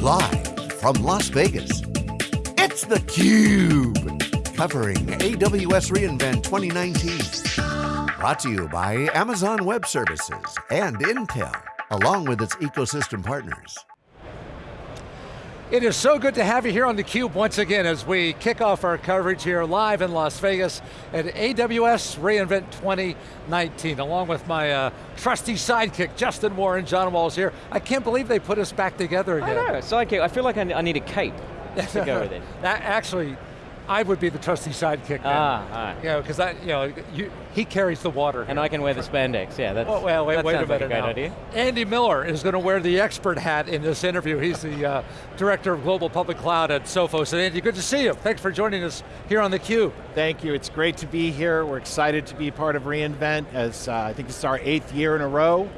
Live from Las Vegas, it's theCUBE. Covering AWS reInvent 2019. Brought to you by Amazon Web Services and Intel, along with its ecosystem partners. It is so good to have you here on theCUBE once again as we kick off our coverage here live in Las Vegas at AWS reInvent 2019, along with my uh, trusty sidekick, Justin Warren, John Walls here. I can't believe they put us back together again. I know, sidekick, I feel like I need a cape to go with it. that actually, I would be the trusty sidekick. Ah, ah. You know, because you know, you, he carries the water. And I can wear the spandex, yeah. That's, oh, well, wait, that wait sounds a minute like a great now. idea. Andy Miller is going to wear the expert hat in this interview. He's the uh, Director of Global Public Cloud at Sophos. And Andy, good to see you. Thanks for joining us here on theCUBE. Thank you, it's great to be here. We're excited to be part of reInvent as uh, I think this is our eighth year in a row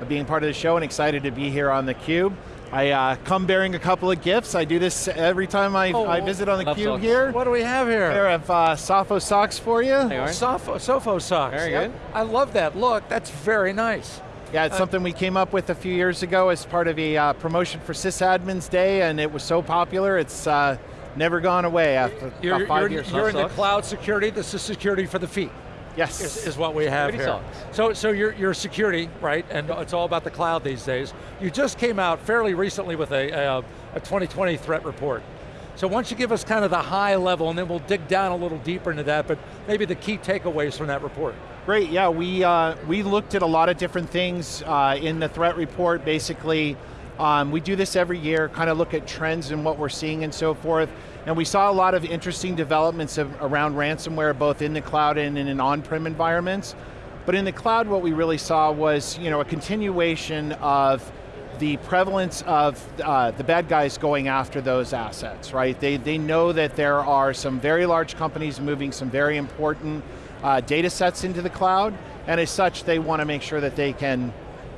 of being part of the show and excited to be here on theCUBE. I uh, come bearing a couple of gifts. I do this every time I, Oh, I visit on the cube socks. here. What do we have here? Pair of uh, Sophos socks for you. They are. Sophos, Sophos socks. Very Yep. good. I love that look. That's very nice. Yeah, it's something we came up with a few years ago as part of a uh, promotion for Sysadmins Day and it was so popular, it's uh, never gone away after You're, 5 you're- years. you're in the cloud security. This is security for the feet. Yes. is, is what we have here. socks. So, so you're, you're security, right? And it's all about the cloud these days. You just came out fairly recently with a, a, a 2020 threat report. So why don't you give us kind of the high level and then we'll dig down a little deeper into that, but maybe the key takeaways from that report. Great, yeah, we, uh, we looked at a lot of different things uh, in the threat report. Basically, um, we do this every year, kind of look at trends and what we're seeing and so forth. And we saw a lot of interesting developments of, around ransomware, both in the cloud and in on-prem environments. But in the cloud, what we really saw was you know, a continuation of the prevalence of uh, the bad guys going after those assets, right? They, they know that there are some very large companies moving some very important uh, data sets into the cloud, and as such, they want to make sure that they can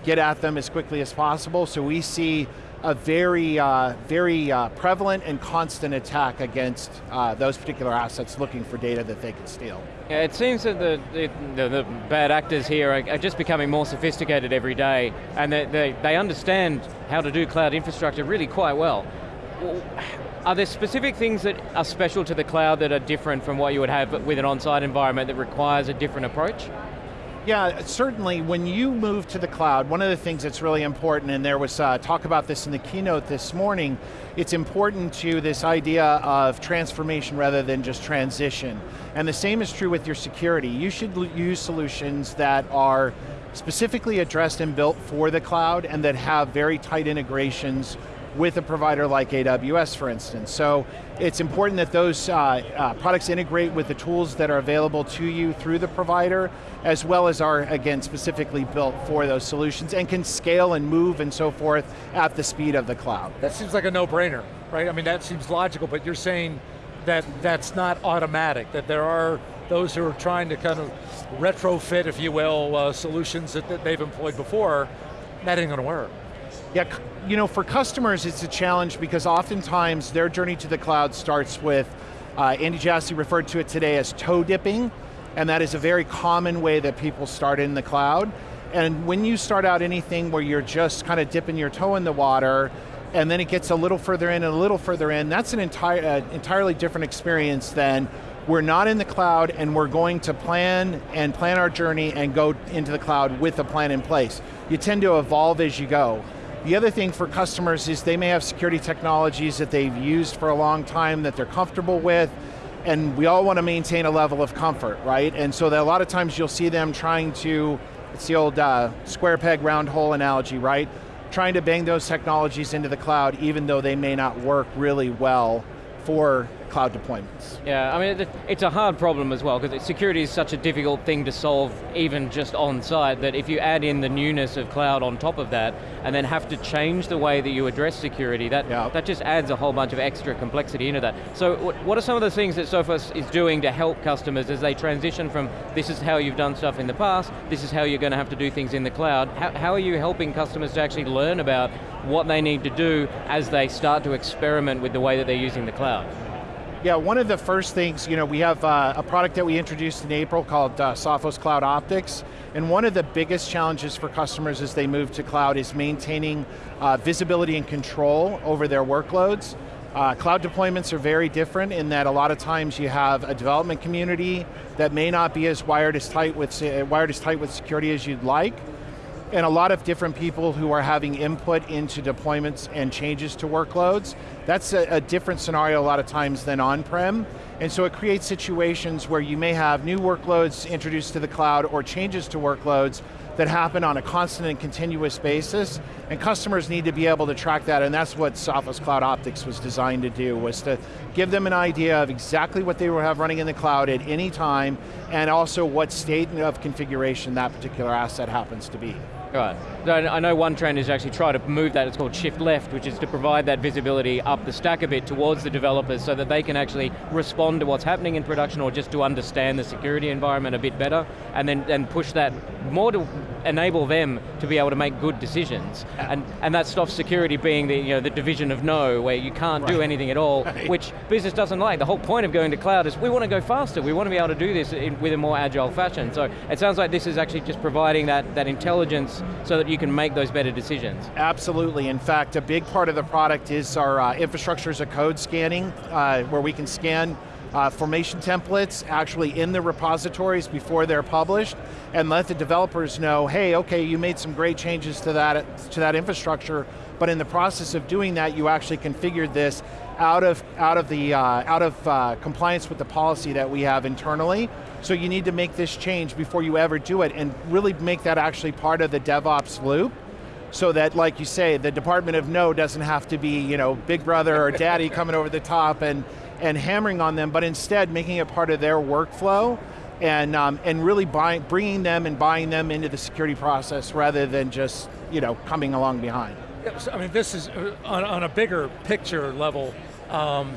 get at them as quickly as possible. So we see a very, uh, very uh, prevalent and constant attack against uh, those particular assets looking for data that they can steal. Yeah, it seems that the, the, the, bad actors here are, are just becoming more sophisticated every day, and they, they, they understand how to do cloud infrastructure really quite. Well, Are there specific things that are special to the cloud that are different from what you would have with an on-site environment that requires a different approach? Yeah, certainly when you move to the cloud, one of the things that's really important, and there was uh, talk about this in the keynote this morning, it's important to this idea of transformation rather than just transition. And the same is true with your security. You should use solutions that are specifically addressed and built for the cloud and that have very tight integrations with a provider like AWS, for instance. So it's important that those uh, uh, products integrate with the tools that are available to you through the provider, as well as are, again, specifically built for those solutions and can scale and move and so forth at the speed of the cloud. That seems like a no-brainer, right? I mean, that seems logical, but you're saying that that's not automatic, that there are those who are trying to kind of retrofit, if you will, uh, solutions that, that they've employed before, that ain't going to work. Yeah, you know, for customers it's a challenge because oftentimes their journey to the cloud starts with, uh, Andy Jassy referred to it today as toe dipping, and that is a very common way that people start in the cloud. And when you start out anything where you're just kind of dipping your toe in the water, and then it gets a little further in and a little further in, that's an entire, uh, entirely different experience than we're not in the cloud and we're going to plan and plan our journey and go into the cloud with a plan in place. You tend to evolve as you go. The other thing for customers is they may have security technologies that they've used for a long time that they're comfortable with, and we all want to maintain a level of comfort, right? And so a lot of times you'll see them trying to, it's the old uh, square peg round hole analogy, right? Trying to bang those technologies into the cloud even though they may not work really well for cloud deployments. Yeah, I mean, it's a hard problem as well, because security is such a difficult thing to solve, even just on site, that if you add in the newness of cloud on top of that, and then have to change the way that you address security, that, Yeah. that just adds a whole bunch of extra complexity into that. So what are some of the things that Sophos is doing to help customers as they transition from, this is how you've done stuff in the past, this is how you're going to have to do things in the cloud. How, how are you helping customers to actually learn about what they need to do as they start to experiment with the way that they're using the cloud? Yeah, one of the first things, you know, we have uh, a product that we introduced in April called uh, Sophos Cloud Optix. And one of the biggest challenges for customers as they move to cloud is maintaining uh, visibility and control over their workloads. Uh, cloud deployments are very different in that a lot of times you have a development community that may not be as wired as tight with, wired as tight with security as you'd like, and a lot of different people who are having input into deployments and changes to workloads. That's a, a different scenario a lot of times than on-prem, and so it creates situations where you may have new workloads introduced to the cloud or changes to workloads that happen on a constant and continuous basis, and customers need to be able to track that, and that's what Sophos Cloud Optix was designed to do, was to give them an idea of exactly what they will have running in the cloud at any time, and also what state of configuration that particular asset happens to be. Right. I know one trend is actually try to move that, it's called shift left, which is to provide that visibility up the stack a bit towards the developers so that they can actually respond to what's happening in production or just to understand the security environment a bit better, and then and push that more to enable them to be able to make good decisions. And, and that stops security being the, you know, the division of no, where you can't right. do anything at all, right. which business doesn't like. The whole point of going to cloud is we want to go faster, we want to be able to do this in, with a more agile fashion. So it sounds like this is actually just providing that, that intelligence so that you can make those better decisions. Absolutely, in fact, a big part of the product is our uh, infrastructure as a code scanning, uh, where we can scan uh, formation templates actually in the repositories before they're published and let the developers know, hey, okay, you made some great changes to that, to that infrastructure, but in the process of doing that, you actually configured this out of, out of, the, uh, out of uh, compliance with the policy that we have internally, so you need to make this change before you ever do it and really make that actually part of the DevOps loop so that, like you say, the Department of No doesn't have to be, you know, big brother or daddy coming over the top and, and hammering on them, but instead making it part of their workflow and, um, and really buying, bringing them and buying them into the security process rather than just, you know, coming along behind. I mean, this is, uh, on, on a bigger picture level, um,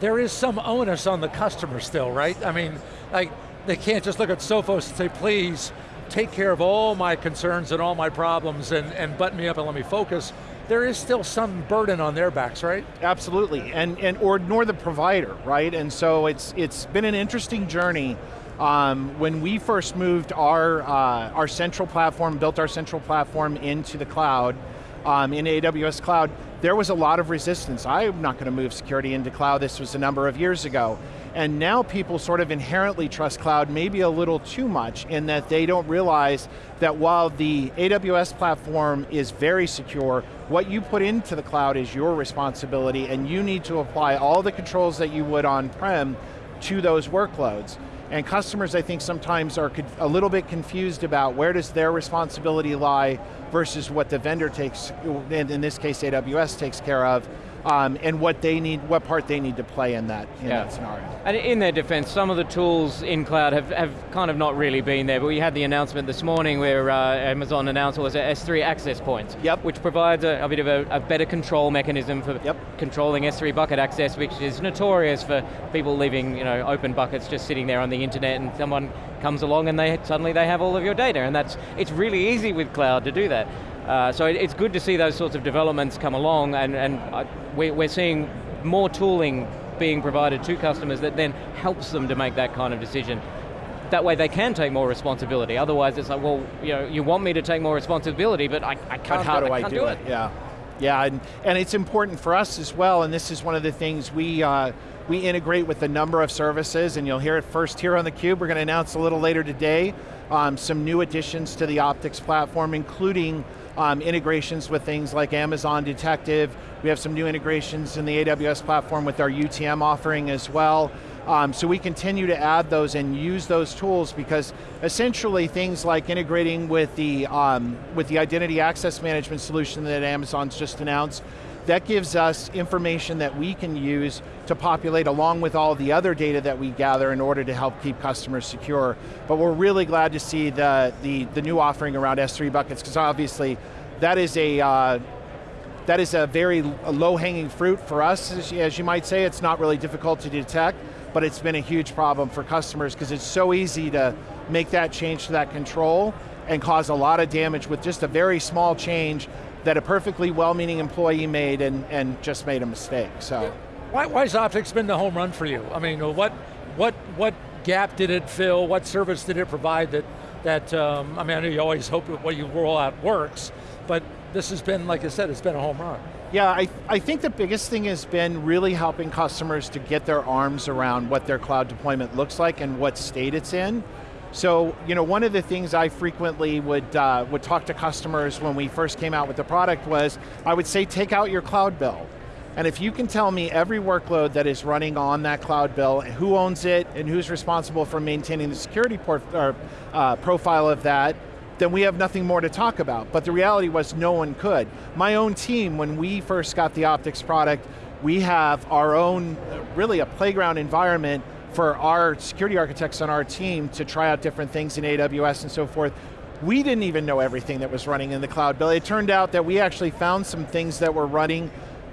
there is some onus on the customer still, right? I mean, like, they can't just look at Sophos and say, please, take care of all my concerns and all my problems and, and button me up and let me focus. There is still some burden on their backs, right? Absolutely, and, and or nor the provider, right? And so it's, it's been an interesting journey. Um, when we first moved our, uh, our central platform, built our central platform into the cloud, um, in AWS Cloud, there was a lot of resistance. I'm not going to move security into cloud, this was a number of years ago. And now people sort of inherently trust cloud maybe a little too much in that they don't realize that while the AWS platform is very secure, what you put into the cloud is your responsibility and you need to apply all the controls that you would on-prem to those workloads. And customers, I think, sometimes are a little bit confused about where does their responsibility lie versus what the vendor takes, in this case AWS takes care of, um, and what they need, what part they need to play in that, in yeah. that scenario. And in their defense, some of the tools in cloud have, have kind of not really been there, but we had the announcement this morning where uh, Amazon announced was S3 access points, yep. which provides a, a bit of a, a, better control mechanism for yep. controlling S3 bucket access, which is notorious for people leaving you know, open buckets just sitting there on the internet and someone comes along and they suddenly they have all of your data, and that's, it's really easy with cloud to do that. Uh, so it, it's good to see those sorts of developments come along and, and uh, we, we're seeing more tooling being provided to customers that then helps them to make that kind of decision. That way they can take more responsibility. Otherwise it's like, well, you know, you want me to take more responsibility, but I, I can't, but how do I, I do, do it? it? Yeah, yeah, and, and it's important for us as well, and this is one of the things we, uh, we integrate with a number of services, and you'll hear it first here on theCUBE. We're going to announce a little later today um, some new additions to the Optix platform, including um, integrations with things like Amazon Detective. We have some new integrations in the AWS platform with our UTM offering as well. Um, so we continue to add those and use those tools because essentially things like integrating with the, um, with the identity access management solution that Amazon's just announced, that gives us information that we can use to populate along with all the other data that we gather in order to help keep customers secure. But we're really glad to see the, the, the new offering around S3 buckets, because obviously that is a, uh, that is a very low-hanging fruit for us, as, you might say. It's not really difficult to detect, but it's been a huge problem for customers because it's so easy to make that change to that control and cause a lot of damage with just a very small change that a perfectly well-meaning employee made and, and just made a mistake, so. Why, why has Optix been the home run for you? I mean, what, what, what gap did it fill? What service did it provide that, that, um, I mean, I know you always hope that what you roll out works, but this has been, like I said, it's been a home run. Yeah, I, I think the biggest thing has been really helping customers to get their arms around what their cloud deployment looks like and what state it's in. So, you know, one of the things I frequently would, uh, would talk to customers when we first came out with the product was, I would say take out your cloud bill. And if you can tell me every workload that is running on that cloud bill, and who owns it, and who's responsible for maintaining the security port, or, uh, profile of that, then we have nothing more to talk about. But the reality was no one could. My own team, when we first got the Optix product, we have our own, really a playground environment for our security architects on our team to try out different things in AWS and so forth. We didn't even know everything that was running in the cloud bill. It turned out that we actually found some things that were running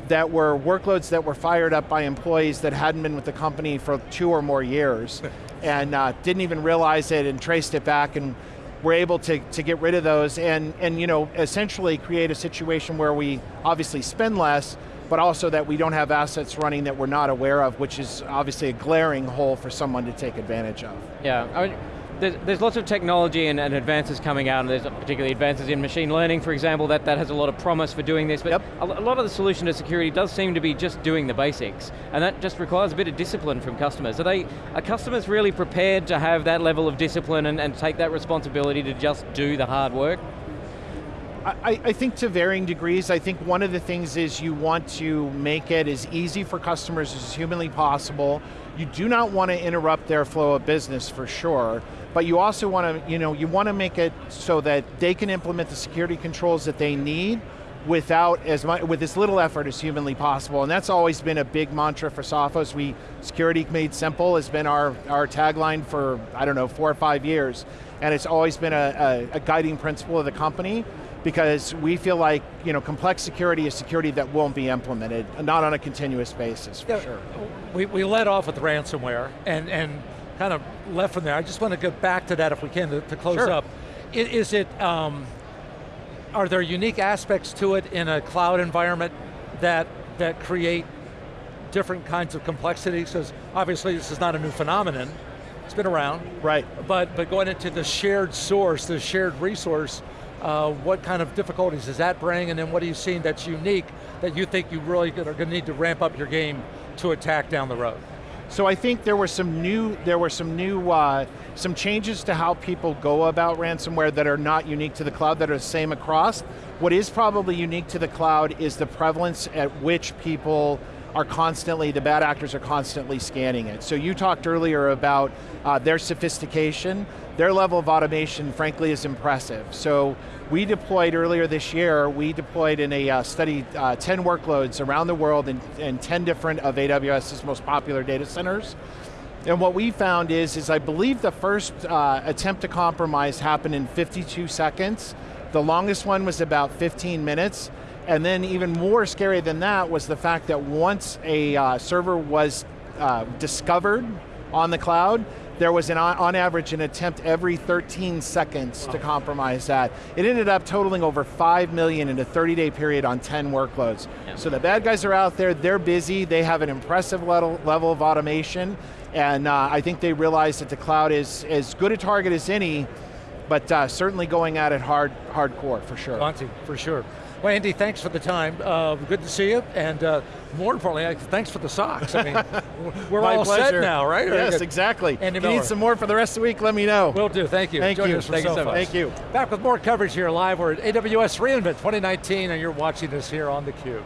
that were workloads that were fired up by employees that hadn't been with the company for two or more years and uh, didn't even realize it and traced it back and we're able to, to get rid of those and, and you know, essentially create a situation where we obviously spend less, but also that we don't have assets running that we're not aware of, which is obviously a glaring hole for someone to take advantage of. Yeah, there's, there's lots of technology and, and, advances coming out, and there's particularly advances in machine learning, for example, that, that has a lot of promise for doing this, but yep. a, a, lot of the solution to security does seem to be just doing the basics, and that just requires a bit of discipline from customers. Are, they, are customers really prepared to have that level of discipline and, and take that responsibility to just do the hard work? I, I, think to varying degrees, I think one of the things is you want to make it as easy for customers as humanly possible. You do not want to interrupt their flow of business for sure, but you also want to, you know, you want to make it so that they can implement the security controls that they need without as much, with as little effort as humanly possible. And that's always been a big mantra for Sophos. We, security made simple has been our, our tagline for, I don't know, four or five years. And it's always been a, a, a guiding principle of the company because we feel like you know, complex security is security that won't be implemented, not on a continuous basis, for yeah, sure. We, we led off with ransomware and, and kind of left from there. I just want to get back to that if we can to, to close sure. up. Is, is it, um, are there unique aspects to it in a cloud environment that, that create different kinds of complexities? Because obviously this is not a new phenomenon, it's been around. Right. But, but going into the shared source, the shared resource, uh, what kind of difficulties does that bring, and then what are you seeing that's unique that you think you really are going to need to ramp up your game to attack down the road? So I think there were some new, there were some new, uh, some changes to how people go about ransomware that are not unique to the cloud, that are the same across. What is probably unique to the cloud is the prevalence at which people are constantly, the bad actors are constantly scanning it. So you talked earlier about uh, their sophistication. Their level of automation, frankly, is impressive. So we deployed earlier this year, we deployed in a uh, study uh, 10 workloads around the world in, in 10 different of AWS's most popular data centers. And what we found is, is I believe the first uh, attempt to compromise happened in 52 seconds. The longest one was about 15 minutes. And then even more scary than that was the fact that once a uh, server was uh, discovered on the cloud, there was an, on average an attempt every 13 seconds wow. to compromise that. It ended up totaling over 5 million in a 30 day period on 10 workloads. Yeah. So the bad guys are out there, they're busy, they have an impressive level, level of automation, and uh, I think they realize that the cloud is as good a target as any, but uh, certainly going at it hard, hardcore, for sure. Monty, for sure. Well, Andy, thanks for the time. Uh, good to see you, and uh, more importantly, thanks for the socks. I mean, we're all pleasure. set now, right? Yes, exactly. Andy if you need some more for the rest of the week, let me know. Will do, thank you. Thank Join you. Thank you so much. Thank you. Back with more coverage here live. We're at AWS reInvent 2019, and you're watching this here on theCUBE.